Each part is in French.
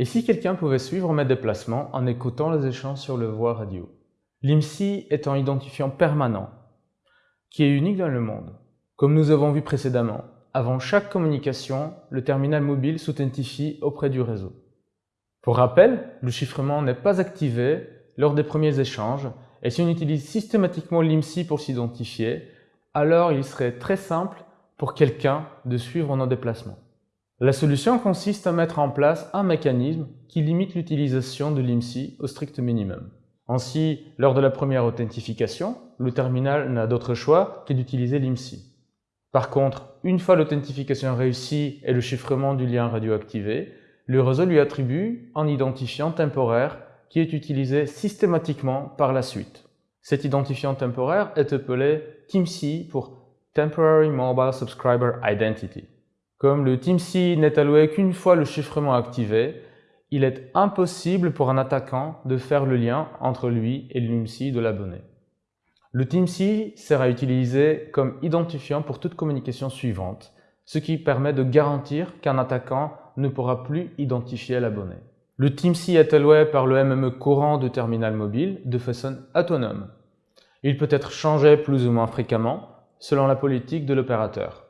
Et si quelqu'un pouvait suivre mes déplacements en écoutant les échanges sur le voie radio L'IMSI est un identifiant permanent, qui est unique dans le monde. Comme nous avons vu précédemment, avant chaque communication, le terminal mobile s'authentifie auprès du réseau. Pour rappel, le chiffrement n'est pas activé lors des premiers échanges et si on utilise systématiquement l'IMSI pour s'identifier, alors il serait très simple pour quelqu'un de suivre nos déplacements. La solution consiste à mettre en place un mécanisme qui limite l'utilisation de l'IMSI au strict minimum. Ainsi, lors de la première authentification, le terminal n'a d'autre choix que d'utiliser l'IMSI. Par contre, une fois l'authentification réussie et le chiffrement du lien radio activé, le réseau lui attribue un identifiant temporaire qui est utilisé systématiquement par la suite. Cet identifiant temporaire est appelé TIMC pour Temporary Mobile Subscriber Identity. Comme le TIMC n'est alloué qu'une fois le chiffrement activé, il est impossible pour un attaquant de faire le lien entre lui et l'IMSI de l'abonné. Le TIMC sera utilisé comme identifiant pour toute communication suivante, ce qui permet de garantir qu'un attaquant ne pourra plus identifier l'abonné. Le TIMC est alloué par le MME courant du terminal mobile de façon autonome. Il peut être changé plus ou moins fréquemment selon la politique de l'opérateur.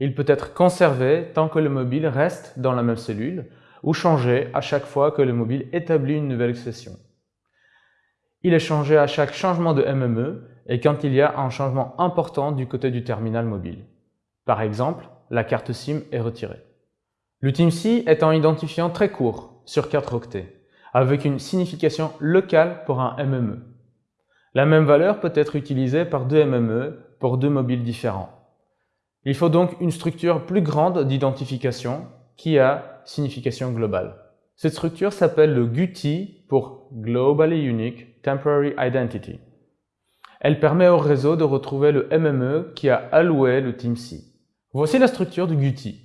Il peut être conservé tant que le mobile reste dans la même cellule ou changé à chaque fois que le mobile établit une nouvelle session. Il est changé à chaque changement de MME et quand il y a un changement important du côté du terminal mobile. Par exemple, la carte SIM est retirée. Le TIMC est un identifiant très court, sur 4 octets, avec une signification locale pour un MME. La même valeur peut être utilisée par deux MME pour deux mobiles différents. Il faut donc une structure plus grande d'identification qui a signification globale. Cette structure s'appelle le GUTI pour Globally Unique Temporary Identity. Elle permet au réseau de retrouver le MME qui a alloué le TIMC. Voici la structure du GUTI.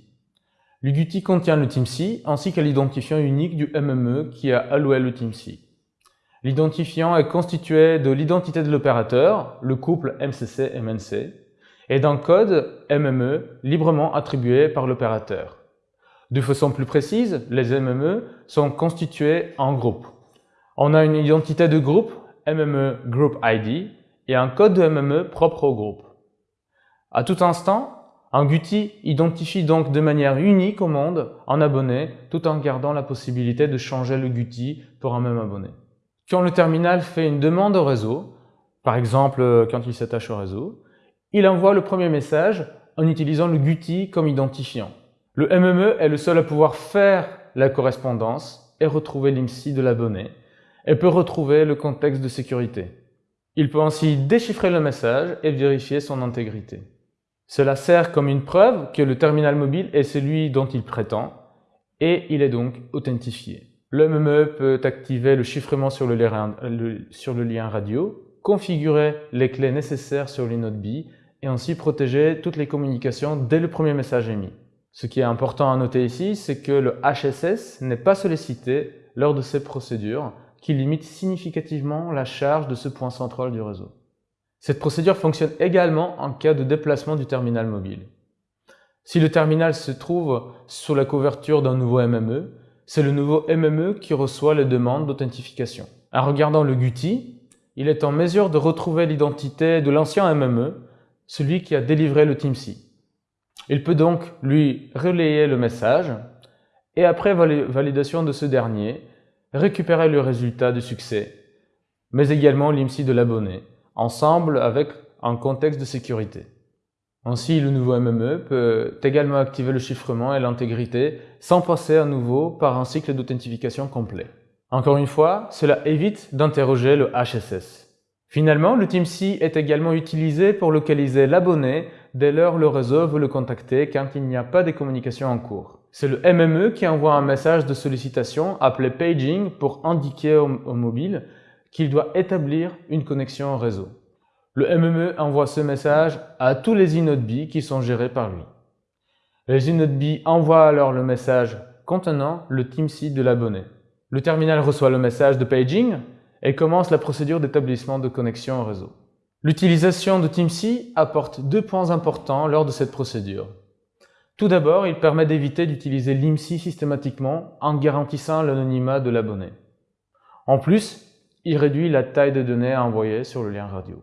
Le GUTI contient le TIMC ainsi que l'identifiant unique du MME qui a alloué le TIMC. L'identifiant est constitué de l'identité de l'opérateur, le couple MCC-MNC, et d'un code MME librement attribué par l'opérateur. De façon plus précise, les MME sont constitués en groupes. On a une identité de groupe, MME Group ID, et un code de MME propre au groupe. À tout instant, un GUTI identifie donc de manière unique au monde un abonné tout en gardant la possibilité de changer le GUTI pour un même abonné. Quand le terminal fait une demande au réseau, par exemple euh, quand il s'attache au réseau, il envoie le premier message en utilisant le GUTI comme identifiant. Le MME est le seul à pouvoir faire la correspondance et retrouver l'IMSI de l'abonné et peut retrouver le contexte de sécurité. Il peut ainsi déchiffrer le message et vérifier son intégrité. Cela sert comme une preuve que le terminal mobile est celui dont il prétend et il est donc authentifié. Le MME peut activer le chiffrement sur le, lien, radio, configurer les clés nécessaires sur l'inode B et ainsi protéger toutes les communications dès le premier message émis. Ce qui est important à noter ici, c'est que le HSS n'est pas sollicité lors de ces procédures qui limitent significativement la charge de ce point central du réseau. Cette procédure fonctionne également en cas de déplacement du terminal mobile. Si le terminal se trouve sous la couverture d'un nouveau MME, c'est le nouveau MME qui reçoit les demandes d'authentification. En regardant le GUTI, il est en mesure de retrouver l'identité de l'ancien MME, celui qui a délivré le TIMC. Il peut donc lui relayer le message et après validation de ce dernier, récupérer le résultat du succès, mais également l'IMSI de l'abonné, ensemble avec un contexte de sécurité. Ainsi, le nouveau MME peut également activer le chiffrement et l'intégrité sans passer à nouveau par un cycle d'authentification complet. Encore une fois, cela évite d'interroger le HSS. Finalement, le TeamC est également utilisé pour localiser l'abonné dès lors le réseau veut le contacter quand il n'y a pas de communication en cours. C'est le MME qui envoie un message de sollicitation appelé paging pour indiquer au, mobile qu'il doit établir une connexion au réseau. Le MME envoie ce message à tous les inodes B qui sont gérés par lui. Les inodes B envoient alors le message contenant le TeamC de l'abonné. Le terminal reçoit le message de paging et commence la procédure d'établissement de connexion au réseau. L'utilisation de TeamC apporte deux points importants lors de cette procédure. Tout d'abord, il permet d'éviter d'utiliser l'IMSI systématiquement en garantissant l'anonymat de l'abonné. En plus, il réduit la taille de données à envoyer sur le lien radio.